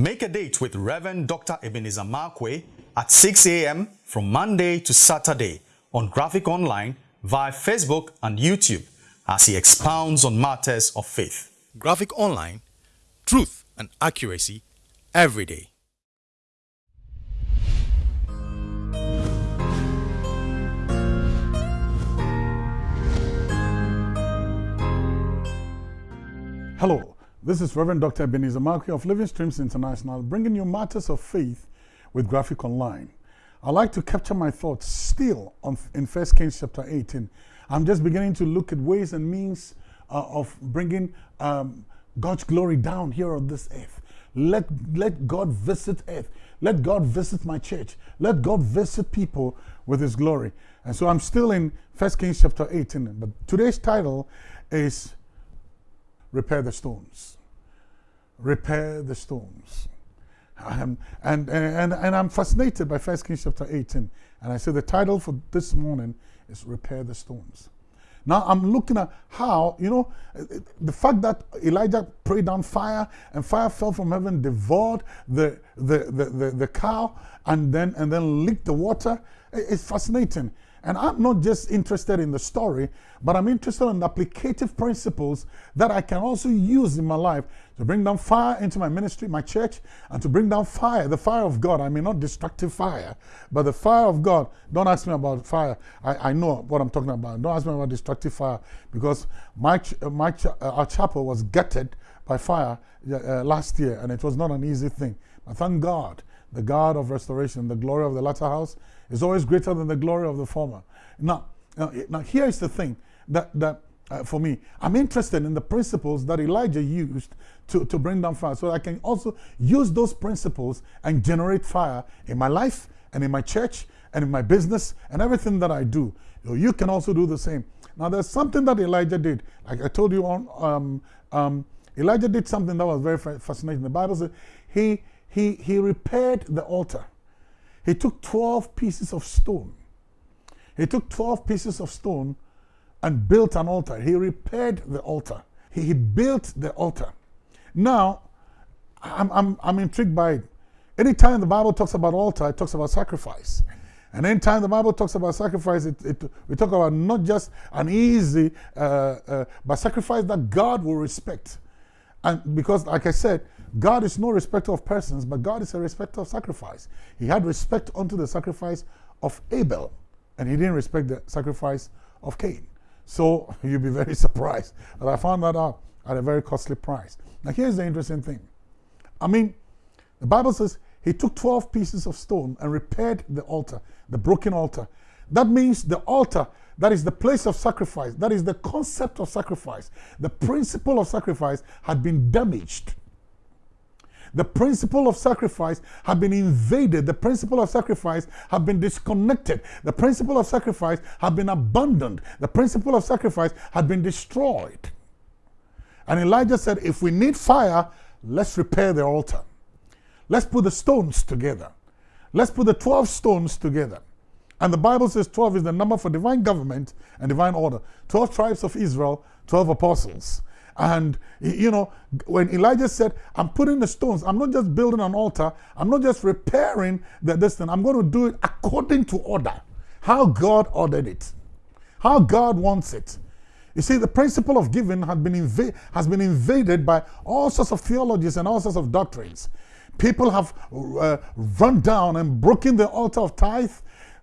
Make a date with Reverend Dr. Ebenezer Markwei at 6 a.m. from Monday to Saturday on Graphic Online via Facebook and YouTube as he expounds on matters of faith. Graphic Online, truth and accuracy every day. Hello, this is Reverend Dr. Ebenezer Markwei of Living Streams International, bringing you matters of faith with Graphic Online. I like to capture my thoughts still on, in 1 Kings chapter 18. I'm just beginning to look at ways and means uh, of bringing um, God's glory down here on this earth. Let, let God visit earth. Let God visit my church. Let God visit people with his glory. And so I'm still in 1 Kings chapter 18. But today's title is Repair the Stones. Repair the Stones. Um, and, and, and I'm fascinated by 1 Kings chapter 18. And I say the title for this morning is Repair the Stones. Now I'm looking at how, you know, the fact that Elijah prayed down fire and fire fell from heaven, devoured the, the, the, the, the cow and then, and then licked the water. It's fascinating. And I'm not just interested in the story, but I'm interested in the applicative principles that I can also use in my life to bring down fire into my ministry, my church, and to bring down fire, the fire of God. I mean, not destructive fire, but the fire of God. Don't ask me about fire. I, I know what I'm talking about. Don't ask me about destructive fire because my, my uh, our chapel was gutted by fire uh, last year, and it was not an easy thing. But thank God, the God of restoration, the glory of the latter house, is always greater than the glory of the former. Now, now, now here is the thing that, that uh, for me, I'm interested in the principles that Elijah used to, to bring down fire so I can also use those principles and generate fire in my life and in my church and in my business and everything that I do. You, know, you can also do the same. Now, there's something that Elijah did. Like I told you on, um, um, Elijah did something that was very fascinating. The Bible says he, he, he repaired the altar. He took 12 pieces of stone. He took 12 pieces of stone and built an altar. He repaired the altar. He, he built the altar. Now, I'm, I'm, I'm intrigued by it. Anytime the Bible talks about altar, it talks about sacrifice. And anytime the Bible talks about sacrifice, it, it, we talk about not just an easy, uh, uh, but sacrifice that God will respect. And because, like I said, God is no respecter of persons, but God is a respecter of sacrifice. He had respect unto the sacrifice of Abel, and he didn't respect the sacrifice of Cain. So you'll be very surprised that I found that out at a very costly price. Now here's the interesting thing. I mean, the Bible says he took 12 pieces of stone and repaired the altar, the broken altar. That means the altar, that is the place of sacrifice, that is the concept of sacrifice, the principle of sacrifice had been damaged the principle of sacrifice had been invaded. The principle of sacrifice had been disconnected. The principle of sacrifice had been abandoned. The principle of sacrifice had been destroyed. And Elijah said, if we need fire, let's repair the altar. Let's put the stones together. Let's put the 12 stones together. And the Bible says 12 is the number for divine government and divine order. 12 tribes of Israel, 12 apostles. And, you know, when Elijah said, I'm putting the stones, I'm not just building an altar, I'm not just repairing the, this thing, I'm going to do it according to order. How God ordered it, how God wants it. You see, the principle of giving had been has been invaded by all sorts of theologies and all sorts of doctrines. People have uh, run down and broken the altar of tithe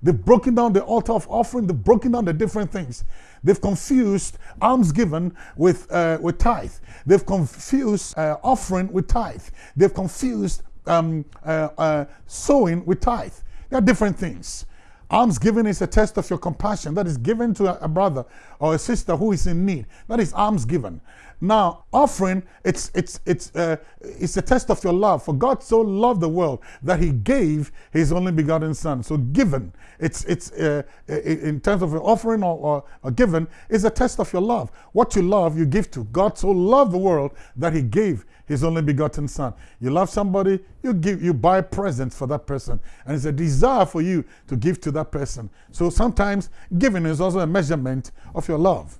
They've broken down the altar of offering. They've broken down the different things. They've confused alms given with, uh, with tithe. They've confused uh, offering with tithe. They've confused um, uh, uh sowing with tithe. There are different things. Alms given is a test of your compassion that is given to a brother or a sister who is in need. That is alms given. Now, offering, it's, it's, it's, uh, it's a test of your love. For God so loved the world that he gave his only begotten son. So given, it's, it's uh, in terms of offering or, or, or given, is a test of your love. What you love, you give to. God so loved the world that he gave his only begotten son. You love somebody, you give, you buy presents for that person. And it's a desire for you to give to that person. So sometimes giving is also a measurement of your love.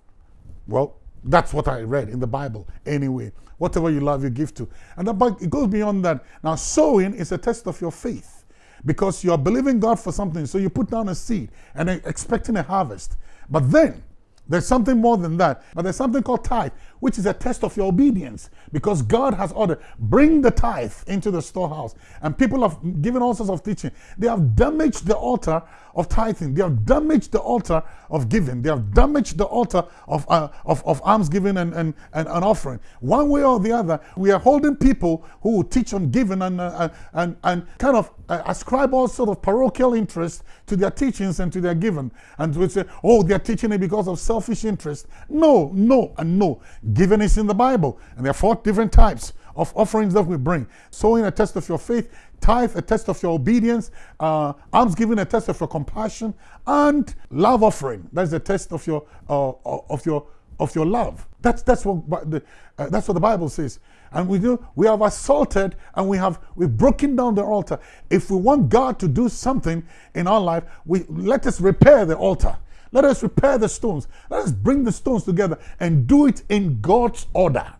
Well, That's what I read in the Bible anyway. Whatever you love, you give to. And it goes beyond that. Now, sowing is a test of your faith because you are believing God for something. So you put down a seed and expecting a harvest. But then there's something more than that. But there's something called tithe, which is a test of your obedience because God has ordered, bring the tithe into the storehouse. And people have given all sorts of teaching. They have damaged the altar of tithing. They have damaged the altar of giving. They have damaged the altar of, uh, of, of alms giving and, and, and, and offering. One way or the other, we are holding people who teach on giving and, uh, and, and kind of uh, ascribe all sort of parochial interest to their teachings and to their giving. And we say, oh, they're teaching it because of selfish interest. No, no, and no. Giving is in the Bible. And there are four different types of offerings that we bring. Sowing a test of your faith, tithe a test of your obedience, uh, alms giving a test of your compassion, and love offering. That's a test of your uh, of your of your love. That's that's what the, uh, that's what the Bible says. And we do we have assaulted and we have we've broken down the altar. If we want God to do something in our life, we let us repair the altar. Let us repair the stones. Let us bring the stones together and do it in God's order.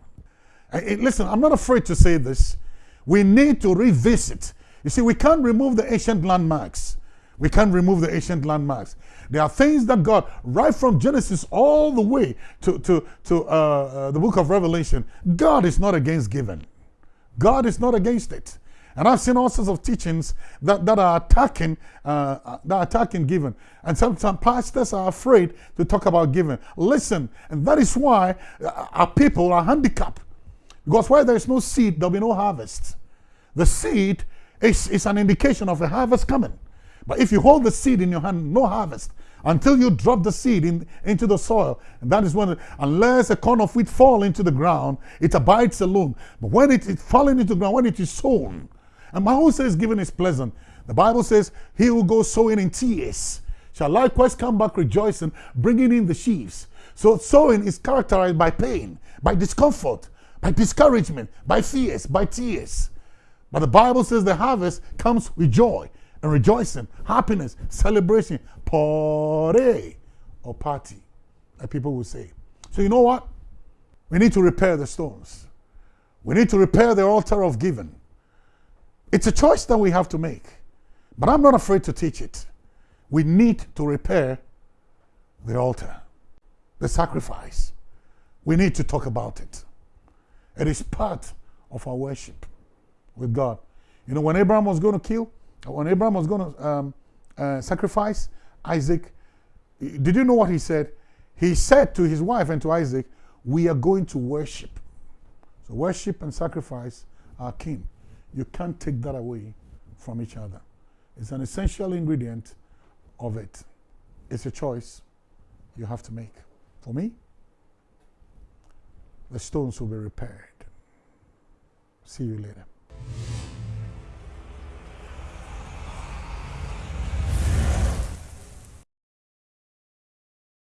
And listen, I'm not afraid to say this. We need to revisit. You see, we can't remove the ancient landmarks. We can't remove the ancient landmarks. There are things that God, right from Genesis all the way to, to, to uh, uh, the book of Revelation, God is not against giving. God is not against it. And I've seen all sorts of teachings that, that are attacking uh, that are attacking giving. And sometimes pastors are afraid to talk about giving. Listen, and that is why uh, our people are handicapped. Because where there is no seed, there'll be no harvest. The seed is, is an indication of a harvest coming. But if you hold the seed in your hand, no harvest until you drop the seed in, into the soil. And that is when, unless a corn of wheat fall into the ground, it abides alone. But when it is falling into the ground, when it is sown, and my says giving is pleasant. The Bible says, he who goes sowing in tears shall likewise come back rejoicing, bringing in the sheaves. So sowing is characterized by pain, by discomfort, by discouragement, by fears, by tears. But the Bible says the harvest comes with joy and rejoicing, happiness, celebration, party or party, like people will say. So you know what? We need to repair the stones. We need to repair the altar of giving. It's a choice that we have to make. But I'm not afraid to teach it. We need to repair the altar, the sacrifice. We need to talk about it. It is part of our worship with God. You know, when Abraham was going to kill, when Abraham was going to um, uh, sacrifice Isaac, did you know what he said? He said to his wife and to Isaac, We are going to worship. So, worship and sacrifice are kin. You can't take that away from each other. It's an essential ingredient of it. It's a choice you have to make. For me, the stones will be repaired. See you later.